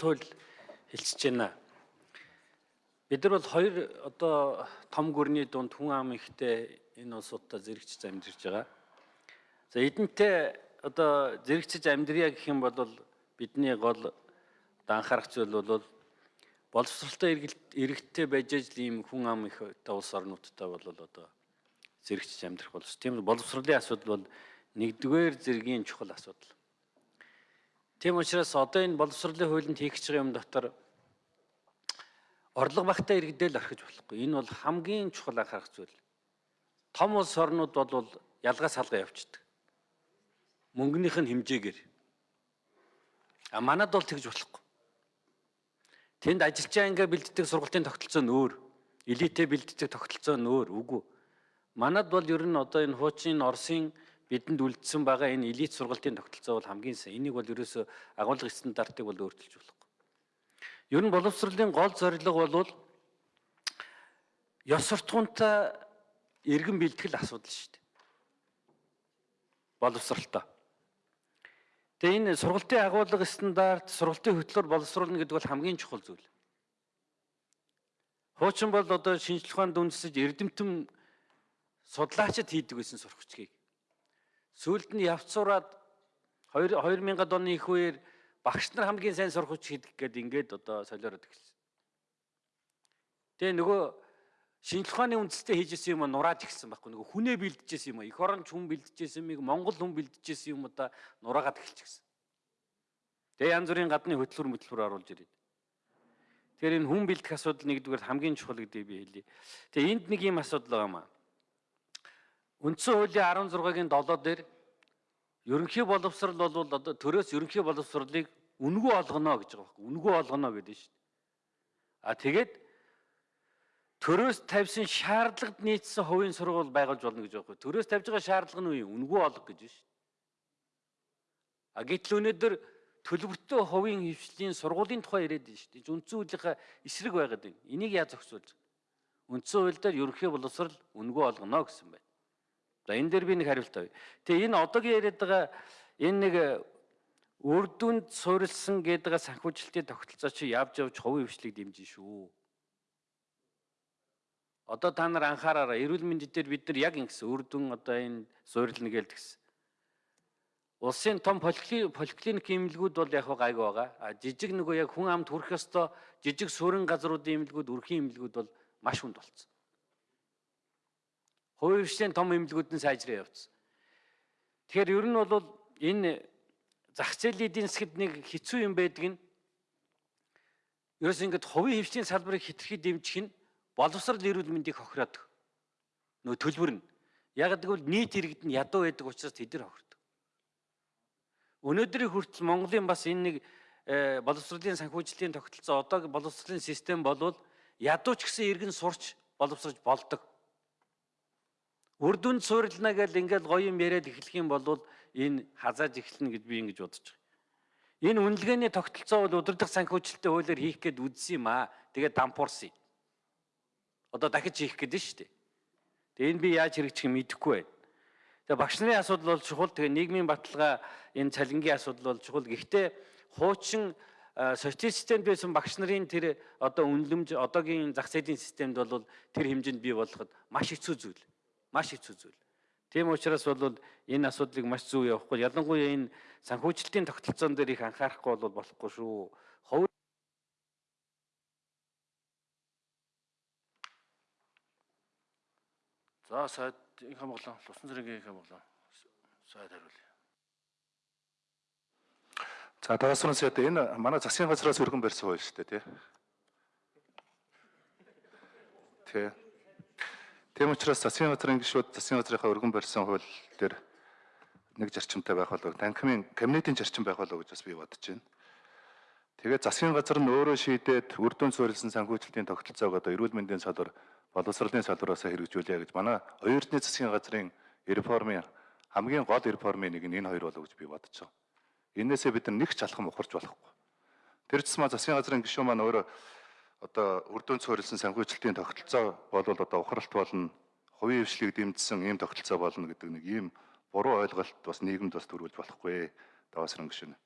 хууль хэлцэж байна. Бид нар бол хоёр одоо том гүрний дунд хүн ам ихтэй энэ улсуудаа зэрэгчж амьдарч байгаа. За эдэнтэй одоо зэрэгчж амьдрья гэх юм бол бидний гол анхаарах зүйл бол боловсралтай иргэдтэй байж ажил ийм хүн ам их одоо улс орнуудтай бол одоо зэрэгчж амьдрах боловс. Тийм боловсролын асуудал бол нэгдүгээр зэргийн чухал асуудал. Тийм учраас одоо энэ боловсролын хуулинд хийх гэж байгаа юм дотор орлого багтаа иргэдэл орхиж болохгүй. Энэ бол хамгийн чухал анхаарах зүйл. Том улс орнууд бол ялгаа салгаа явчихдаг. Мөнгөнийх нь хэмжээгээр. А манад бол тэгж болохгүй. Тэнд ажилчаа ингээ бэлддэг сургалтын тогтолцоо нь өөр. Элитэ бэлддэг тогтолцоо нь өөр. Үгүй. Манад бол ер нь одоо энэ хуучин Оросын бидэнд үлдсэн байгаа энэ элит сургалтын тогтолцоо бол хамгийн сайн. Энийг бол ерөөсөө агуулга стандартыг бол өөрчилж болохгүй. Ер нь боловсролын гол зорилго бол ёс суртахуунтай иргэн бэлтгэл асуудал шүү дээ. Боловсролтой. Тэгээ энэ сургалтын агуулга стандарт, сургалтын хөтлөөр боловсруулна гэдэг бол хамгийн чухал зүйл. Хуучин бол одоо шинжлэх ухаанд үндэслэж эрдэмтэн судлаачид хийдэг байсан сургачгийг Сүүлд нь явцураад 2000-ад оны их үеэр багш нар хамгийн сайн сурахч хийдэг гэдэг ингээд одоо солиороод эхэлсэн. Тэгээ нөгөө шинжлэх ухааны үндэстэй хийжсэн юм нурааж эхэлсэн байхгүй нөгөө хүнээ бэлдэжсэн юм эх оронч хүн бэлдэжсэн юмыг монгол хүн бэлдэжсэн юм удаа нураагаад эхэлчихсэн. Тэгээ янз бүрийн гадны хөтөлбөр хөтөлбөр оруулж ирээд. Тэгэхээр энэ хүн бэлдэх асуудал нэгдүгээр хамгийн чухал гэдгийг би хэлье. Тэгээ энд нэг юм асуудал байгаа маа. Үндсэн хуулийн 16-гийн 7 дээр ерөнхий боловсрал бол одоо төрөөс ерөнхий боловсралыг үнгүү олгоно гэж байгаа байхгүй үнгүү олгоно гэдэг шүү дээ. А тэгээд төрөөс тавьсан шаардлагад нийцсэн хувийн сургууль байгуулж болно гэж байгаа байхгүй. Төрөөс тавьж байгаа шаардлага нь юу? Үнгүү олго гэж шүү дээ. А гэтэл өнөөдөр төлбөртэй хувийн хөвшлийн сургуулийн тухай яриад байна шүү дээ. Үндсэн хуулийнхаа эсрэг байгаад байна. Энийг яаж зохицуулж? Үндсэн хууль дээр ерөнхий боловсрал үнгүү олгоно гэсэн байна. За энэ дээр би нэг хариулт авъя. Тэгээ энэ одоогийн яриад байгаа энэ нэг үр дүнд суурилсан гэдэг санхүүжилтийн тогтолцоо чи явж явж хувийн хвшлийг дэмжин шүү. Одоо та нар анхаараараа эрүүл мэндийн дээр бид нар яг ингэсэн үр дүн одоо энэ суурилна гэлдгсэн. Улсын том поликлиник эмнэлгүүд бол яг гайгүй байгаа. А жижиг нөгөө яг хүн амд хүрэх ёстой жижиг суурин газруудын эмнэлгүүд, үрхийн эмнэлгүүд бол маш хүнд болцсон. Хувийн хвшлийн том эмнэлгүүд нь сайжраа явцсан. Тэгэхээр ер нь бол энэ зах зээлийн эдийн засгад нэг хэцүү юм байдаг нь ерөөс ингээд хувийн хвшлийн салбарыг хитрхи дэмжих нь боловсрал эрүүл мэндийг хохироод нөө төлбөр нь яг гэвэл нийт иргэд нь ядуу байдаг учраас тэд нар хохирдог. Өнөөдрийн хүртэл Монголын бас энэ нэг э, боловсролын санхүүжилтийн тогтолцоо одоо боловсролын систем болвол ядуу ч гэсэн иргэн сурч боловсрож болдог. Үр дүнд суурилна гэж ингээл гоё юм яриад эхлэх юм бол энэ хазааж эхэлнэ гэж би ингэж бодож байгаа. Энэ үнэлгээний тогтолцоо бол удирдах санхүүжилттэй хуулиар хийх гээд үзсэн юм аа. Тэгээд дампуурсан. Одоо дахиж хийх гээд нь шүү дээ. Тэгээд энэ би яаж хэрэгжих юм мэдэхгүй байна. Тэгээ багш нарын асуудал бол чухал. Тэгээ нийгмийн баталгаа энэ цалингийн асуудал бол чухал. Гэхдээ хуучин социал системд байсан багш нарын тэр одоо үнэлэмж одоогийн зах зээлийн системд бол тэр хэмжээнд бий болгоход маш хэцүү зүйл маш хэцүү зүйл. Тийм учраас бол энэ асуудлыг маш зөв явахгүй. Ялангуяа энэ санхүүжилтийн тогтолцоон дээр их анхаарахгүй бол болохгүй шүү. Хов За сайд их хамгаалан Лусан зэргийн их хамгаалан сайд хариулъя. За дараагийн сайд энэ манай засгийн газраас өргөн барьсан хууль шүү дээ тий. Тий. Тийм учраас засгийн газрын гишүүд засгийн газрынхаа өргөн барьсан хууль дээр нэг зарчимтай байх болов танхимын кабинетийн зарчим байх болов гэж бас би бодож байна. Тэгээд засгийн газар нь өөрөө шийдээд үр дүн суурилсан санхүүжилтийн тогтолцоог одоо эрүүл мэндийн салбар, боловсролын салбараас хэрэгжүүлье гэж манай оюутны засгийн газрын реформын хамгийн гол реформын нэг нь энэ хоёр болов гэж би бодож байна. Инээсээ бид нар нэг ч алхам ухарч болохгүй. Тэр тусмаа засгийн газрын гишүүн маань өөрөө одоо үрдүн цорилсан санхүүжилтийн тогтолцоо бол одоо ухралт болно, хувийн хвшлийг дэмжсэн ийм тогтолцоо болно гэдэг нэг ийм буруу ойлголт бас нийгэмд бас төрүүлж болохгүй. Даваас өнгөшнө.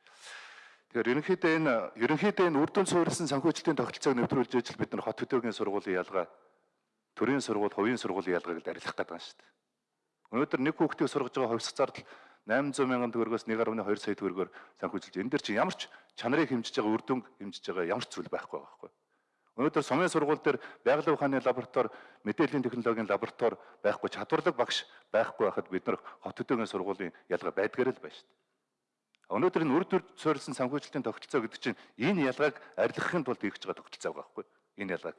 Тэгэхээр ерөнхийдөө энэ ерөнхийдөө энэ үр дүн суурилсан санхүүжилтийн тогтолцоог нэвтрүүлж ижил бид нар хот хөдөөгийн сургуулийн ялгаа, төрийн сургууль, хувийн сургуулийн ялгааг л арилгах гэдэг юм шүү дээ. Өнөөдөр нэг хүүхдийг сургаж байгаа хувьсах зардал 800 мянган төгрөгөөс 1.2 сая төгрөгөөр санхүүжилж энэ дэр чи ямар ч чанарыг хэмжиж байгаа үр дүн хэмжиж байгаа ямар ч зүйл байхгүй байхгүй. Өнөөдөр сумын сургууль дээр байгалийн ухааны лаборатори, мэдээллийн технологийн лаборатори байхгүй, чадварлаг багш байхгүй байхад бид нар хот хөдөөгийн сургуулийн ялгаа байдгаар л байна шүү дээ. Өнөөдөр энэ үр дүр суурилсан санхүүжилтийн тогтолцоо гэдэг чинь энэ ялгааг арилгахын тулд хийж байгаа тогтолцоо байхгүй. Энэ ялгааг.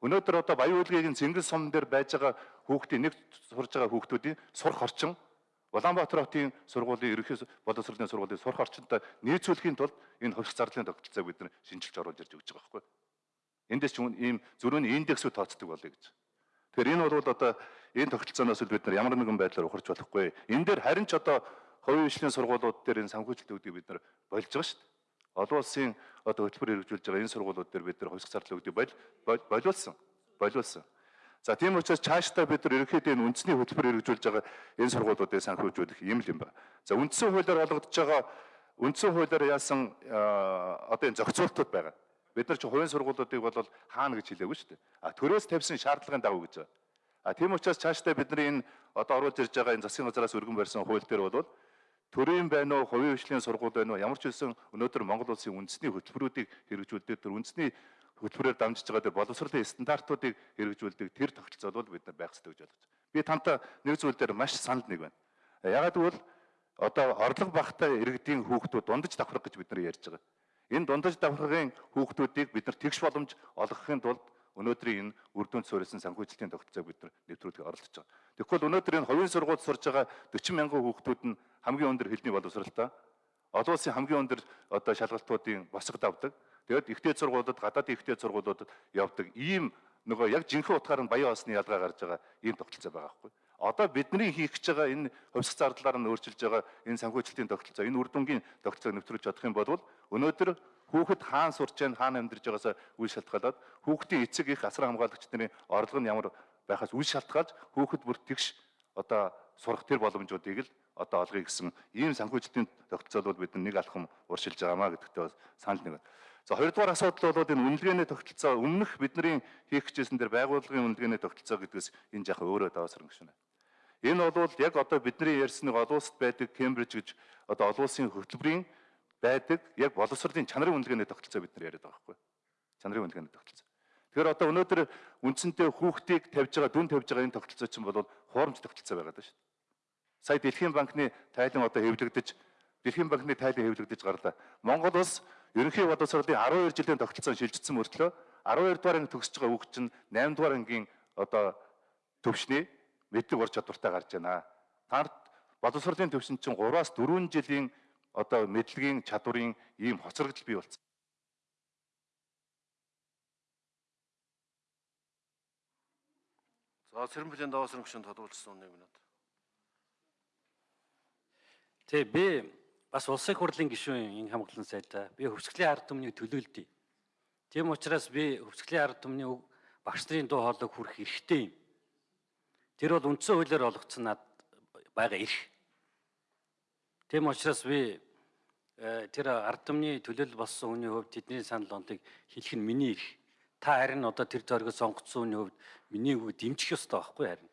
Өнөөдөр одоо Баян үлгийн Цэнгэл сум дээр байж байгаа хүүхдийн нэг сурж байгаа хүүхдүүдийн сурах орчин Улаанбаатар хотын сургуулийн ерөнхий боловсролын сургуулийн сурах орчинтой нийцүүлэхийн тулд энэ хувьсах зарлалын тогтолцоог бид нар шинжилж оруулж ирж өгч байгаа байхгүй. Эндээс ч ийм зөрүүний индексүүд тооцдог болъё гэж. Тэгэхээр энэ бол одоо энэ тогтолцооноос бид нар ямар нэгэн байдлаар ухарч болохгүй. Энэ дээр харин ч одоо хувийн хөгжлийн сургуулиуд дээр энэ санхүүжилт өгдөг бид нар болж байгаа шүү дээ. Олон улсын одоо хөтөлбөр хэрэгжүүлж байгаа энэ сургуулиуд дээр бид нар хувьсах зарлал өгдөг бол болиулсан. Болиулсан. За тийм учраас цаашдаа бид нар ерөнхийдөө энэ үндэсний хөтөлбөр хэрэгжүүлж байгаа энэ сургуулиудыг санхүүжүүлэх юм л юм ба. За үндсэн хуулиар олгогдож байгаа үндсэн хуулиар яасан одоо энэ зохицуултууд байгаа. Бид нар чи хувийн сургуулиудыг бол хаана гэж хэлээгүй шүү дээ. А төрөөс тавьсан шаардлагын дагуу гэж байна. А тийм учраас цаашдаа бидний энэ одоо оруулж ирж байгаа энэ засгийн газраас өргөн барьсан хууль дээр бол төрийн байна уу, хувийн хөгжлийн сургууль байна уу, ямар ч үсэн өнөөдөр Монгол улсын үндэсний хөтөлбөрүүдийг хэрэгжүүлдэг тэр үндэсний хөтөлбөрөөр дамжиж байгаа тэр боловсролын стандартуудыг хэрэгжүүлдэг тэр тогтолцоо бол бид нар байх хэрэгтэй гэж ойлгож байна. Би тантай нэг зүйл дээр маш санал нэг байна. Ягаад гэвэл одоо орлого багтай иргэдийн хүүхдүүд дундаж давхрах гэж бид нар ярьж байгаа. Энэ дундаж давхаргын хүүхдүүдийг бид нар тэгш боломж олгохын тулд өнөөдрийн энэ үр дүнд суурилсан санхүүжилтийн тогтолцоог бид нар нэвтрүүлэх оролдож байгаа. Тэгэхгүй өнөөдөр энэ хувийн сургуульд сурж байгаа 40 мянган хүүхдүүд нь хамгийн өндөр хэлний боловсралтай олон улсын хамгийн өндөр одоо шалгалтуудын босгод авдаг. Тэгээд ихтэй сургуулиуд, гадаадын ихтэй сургуулиудад явдаг. Ийм нөгөө яг жинхэнэ утгаар нь баян осны ялгаа гарч байгаа ийм тогтолцоо байгаа байхгүй. Одоо бидний хийх гэж байгаа энэ хувьсах зардлаар нь өөрчилж байгаа энэ санхүүжилтийн тогтолцоо, энэ үр дүнгийн тогтолцоог нэвтрүүлж чадах юм бол өнөөдөр хүүхэд хаана сурч байна, хаана амьдарч байгаасаа үйл шалтгаалаад хүүхдийн эцэг их асар хамгаалагч нарын орлого нь ямар байхаас үйл шалтгаалж хүүхэд бүр тэгш одоо сурах тэр боломжуудыг л одоо олгоё гэсэн ийм санхүүжилтийн тогтолцоо бол бид нэг алхам уршилж байгаамаа гэдэгтээ бас санал нэг. За хоёрдугаар асуудал бол энэ үнэлгээний тогтолцоо өмнөх бидний хийх гэжсэн дээр байгууллагын үнэлгээний тогтолцоо гэдгээс энэ жаахан өөрөө даваасран гүшнэ. Энэ бол яг одоо бидний ярьсныг олон улсад байдаг Кембриж гэж одоо олон улсын хөтөлбөрийн байдаг яг боловсролын чанарын үнэлгээний тогтолцоо бид нар яриад байгаа байхгүй. Чанарын үнэлгээний тогтолцоо. Тэгэхээр одоо өнөөдөр үндсэндээ хүүхдийг тавьж байгаа, дүн тавьж байгаа энэ тогтолцоо чинь бол хуурамч тогтолцоо байгаад байна шүү дээ. Сая Дэлхийн банкны тайлан одоо хэвлэгдэж Дэлхийн банкны тайлан хэвлэгдэж гарлаа. Монгол улс ерөнхий боловсролын 12 жилийн тогтолцоо шилжчихсэн мөртлөө 12 дугаар анги төгсөж байгаа хүүхд чинь 8 дугаар ангийн одоо төвшний мэдлэг ур чадвартай гарч байна. Та боловсролын төвшин чинь 3-аас 4 жилийн одоо мэдлэгийн чадварын ийм хоцрогдол бий болсон. За Сэрэмбэлийн даваа сэрэмгчэнд тодруулсан 1 минут. Тэ би бас улсын хурлын гишүүн энэ хамгаалсан сайдаа би хөвсгөлийн ард түмнийг төлөөлдөе. Тийм учраас би хөвсгөлийн ард түмний багш нарын дуу хоолойг хүрэх эрхтэй юм. Тэр бол үндсэн хуулиар олгоцсон над байгаа эрх. Тийм учраас би э, тэр ард түмний төлөөлөл болсон хүний хувьд тэдний санал онтыг хэлэх нь миний эрх. Та харин одоо тэр зориг сонгоцсон хүний хувьд миний үг дэмжих ёстой байхгүй харин.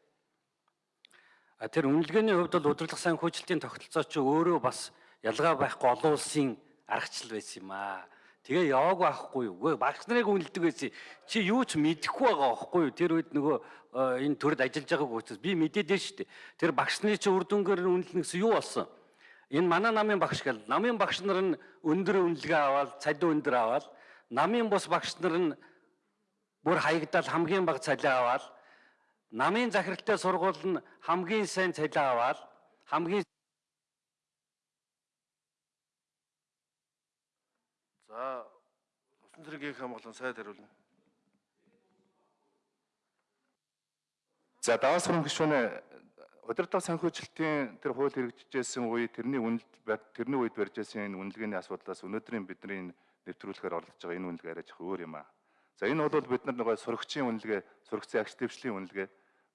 А тэр үнэлгээний хувьд бол удирдлага санхүүжилтийн тогтолцоо чи өөрөө бас ялгаа байхгүй олон улсын аргачлал байсан юм аа. Тэгээ яваагүй байхгүй юу? Үгүй багш нарыг үнэлдэг байсан. Чи юу ч мэдэхгүй байгаа байхгүй юу? Тэр үед нөгөө энэ төрөд ажиллаж байгааг учраас би мэдээд шүү дээ. Тэр багш нарын чи үр дүнгээр үнэлнэ гэсэн юу болсон? Энэ манай намын багш гэл намын багш нар нь өндөр үнэлгээ аваад цалин өндөр аваад намын бус багш нар нь бүр хаягдал хамгийн бага цалин аваад намын захиралтай сургууль нь хамгийн сайн цалин аваад хамгийн За усан цэргийн хамгаалан сайд хариулна. За даваас хөрөнгө гишүүнээ удирдлага санхүүжилтийн тэр хууль хэрэгжижсэн үе тэрний үнэлт тэрний үед барьж байсан энэ үнэлгээний асуудлаас өнөөдрийн бидний нэвтрүүлэхээр оролцож байгаа энэ үнэлгээ арай жоохон өөр юм аа. За энэ бол бид нар нөгөө сурагчийн үнэлгээ, сурагчийн агч дэвшлийн үнэлгээ,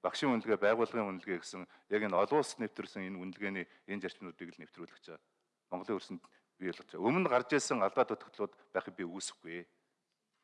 багшийн үнэлгээ, байгууллагын үнэлгээ гэсэн яг энэ олон улс нэвтрүүлсэн энэ үнэлгээний энэ зарчмуудыг л нэвтрүүлэх гэж Монголын өрсөнд бий байгаа. Өмнө гарч ирсэн алдаа дутагдлууд байхыг би үгүйсэхгүй.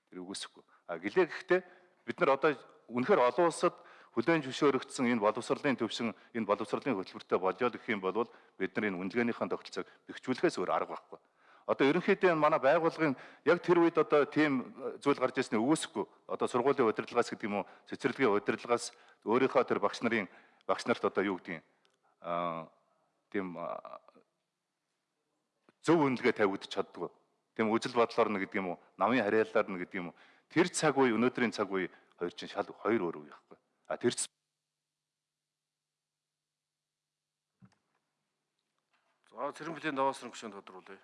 Тэр үгүйсэхгүй. А гэлээ гэхдээ бид нар одоо үнэхээр олон улсад хүлээн зөвшөөрөгдсөн энэ боловсролын төвшин энэ боловсролын хөтөлбөртэй болжоод гэх юм бол бид нар энэ үнэлгээнийхэн тогтолцоог бэхжүүлэхээс өөр арга байхгүй. Одоо ерөнхийдөө энэ манай байгууллагын яг тэр үед одоо тийм зүйл гарч ирсний үгүйсэхгүй. Одоо сургуулийн удирдлагаас гэдэг юм уу, цэцэрлэгийн удирдлагаас өөрийнхөө тэр багш нарын багш нарт одоо юу гэдгийг аа тийм зөв үнэлгээ тавигдчих чаддгүй. Тийм үжил бодлоор нь гэдэг юм уу, намын харьяалаар нь гэдэг юм уу. Тэр цаг үе, өнөөдрийн цаг үе хоёр чинь шал хоёр өөр үе байхгүй. А тэр За цэрэнбэлийн даваасрын гүшүүнд тодруулъя.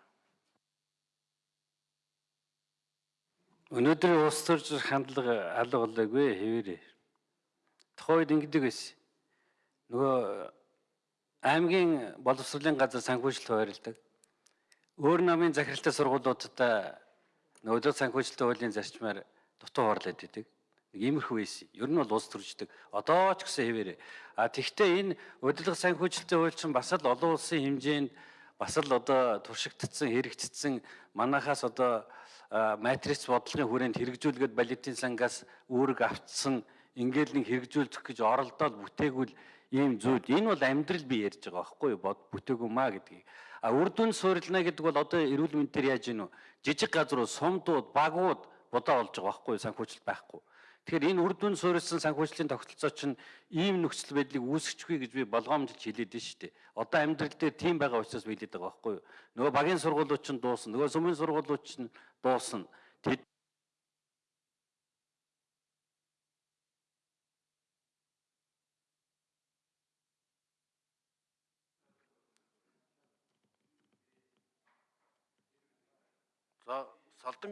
Өнөөдрийн улс төрч хандлага алга болоогүй хэвээрээ. Тухайн үед ингэдэг байсан. Нөгөө аймгийн боловсролын газар санхүүжилт хуваарлдаг. Өөр намын захиралтай сургуулиудад нөгөө санхүүжилтийн хуулийн зарчмаар дутуу хоорлоод идэг. Нэг иймэрхүү байсан. Ер нь бол улс төрждөг. Одоо ч гэсэн хэвээрээ. А тэгвэл энэ удирдлага санхүүжилтийн хууль чинь бас л олон улсын хэмжээнд бас л одоо туршигдсан, хэрэгжсэн манахаас одоо матриц бодлогын хүрээнд хэрэгжүүлгээд балетын сангаас үүрэг автсан ингээл нэг хэрэгжүүлэх гэж оролдоод бүтээгүүл ийм зүйл энэ бол амьдрал би ярьж байгаа байхгүй юу бүтээгүү маа гэдгийг а үр дүн суурилна гэдэг бол одоо эрүүл мэндээр яаж гинүү жижиг газрууд сумдууд багууд будаа болж байгаа байхгүй юу санхүүжилт байхгүй Тэгэхээр энэ үр дүн суурилсан санхүүжлийн тогтолцоо чинь ийм нөхцөл байдлыг үүсгэхгүй гэж би болгоомжлж хэлээд байна шүү дээ. Одоо амьдрал дээр тийм байгаа учраас би хэлээд байгаа байхгүй юу? Нөгөө багийн сургуулиуд чинь дуусна. Нөгөө сумын сургуулиуд чинь дуусна. Тэд За салдан